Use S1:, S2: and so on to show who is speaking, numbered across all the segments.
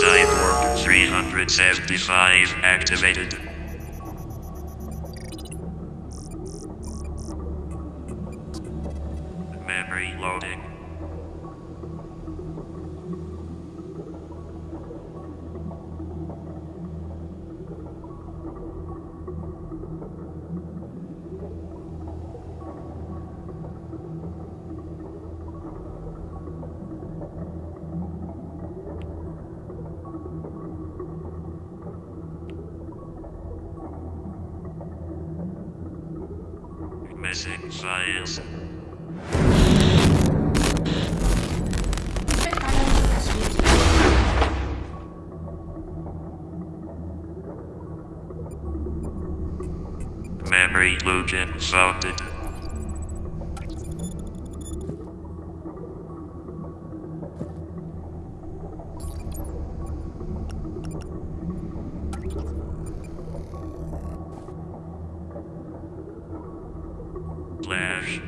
S1: Design Warp 375 activated. missing science. Memory illusion sounded.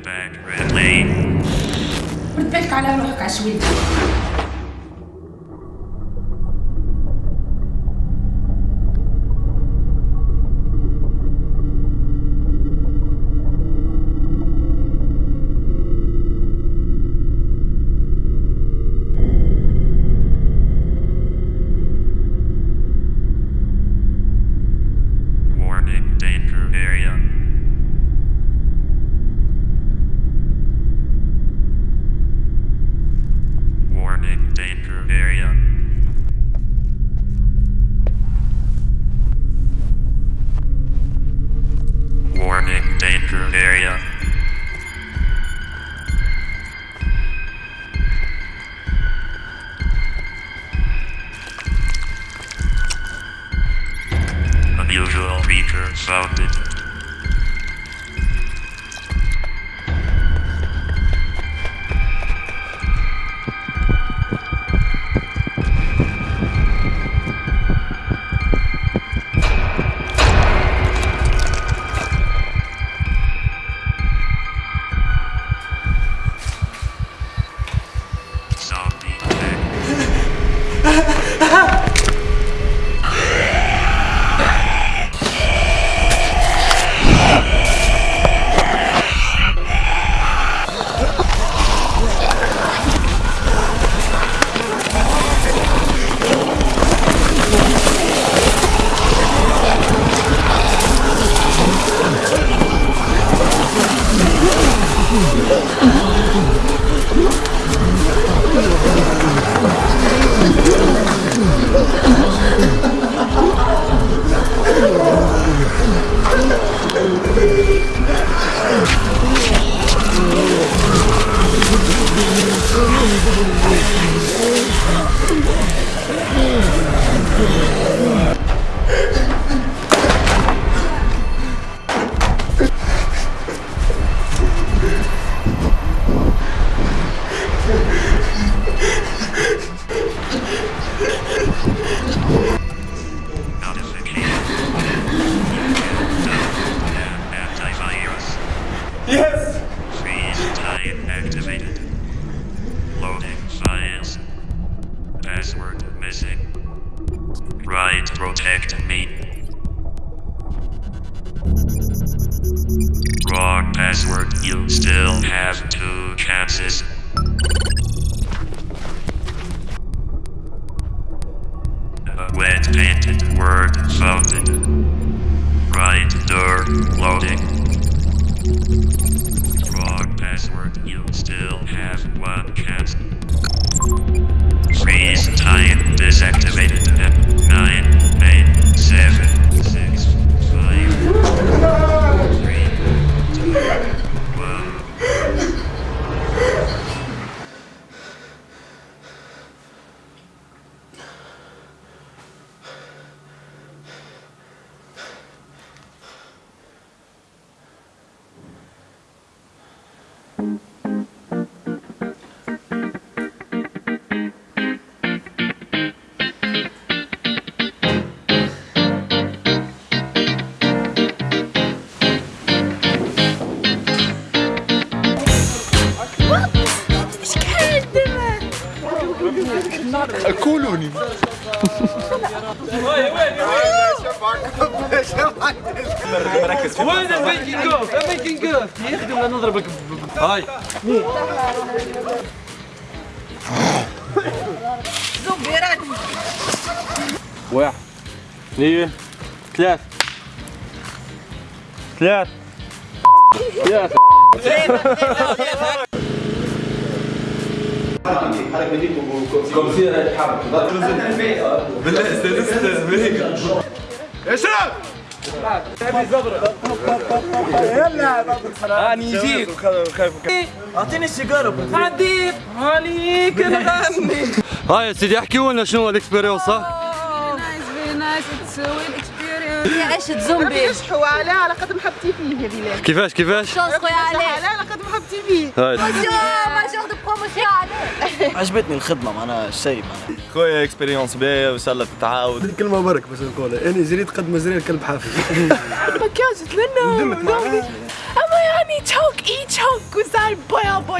S1: Flashback relay.
S2: رد بالك على روحك عشوائي
S1: Right protect me. Wrong password. You still have two chances. A wet painted word founded. Right door loading. Wrong password. You still have one chance. Freeze time قولولي وين
S3: ال making of؟ ال making of. يخدم لا نضربك هاي. واحد اثنين ثلاث. ثلاث. ثلاثة اني يجيك
S4: اعطيني السيجاره
S3: عديت عليك نغني هاي يا سيدي احكي لنا شنو الاكسبيرينس؟
S5: نايس فيري نايس اتس
S6: هي عشت زومبي.
S7: يشحوا عليه على قد محبتي فيه هذه
S3: كيفاش كيفاش؟
S6: شلون خويا عليه
S7: عليه على قد محبتي فيه
S3: هاي.
S6: ما شغل بروموسيون
S4: عجبتني الخدمة معناها الشيء
S8: خويا اكسبيريونس باهيه وان شاء الله تتعاود
S9: كلمة برك باش نقولها. اني جريت قد ما جري الكلب حافي
S7: أما يعني تشوك اي تشوك بويا بوي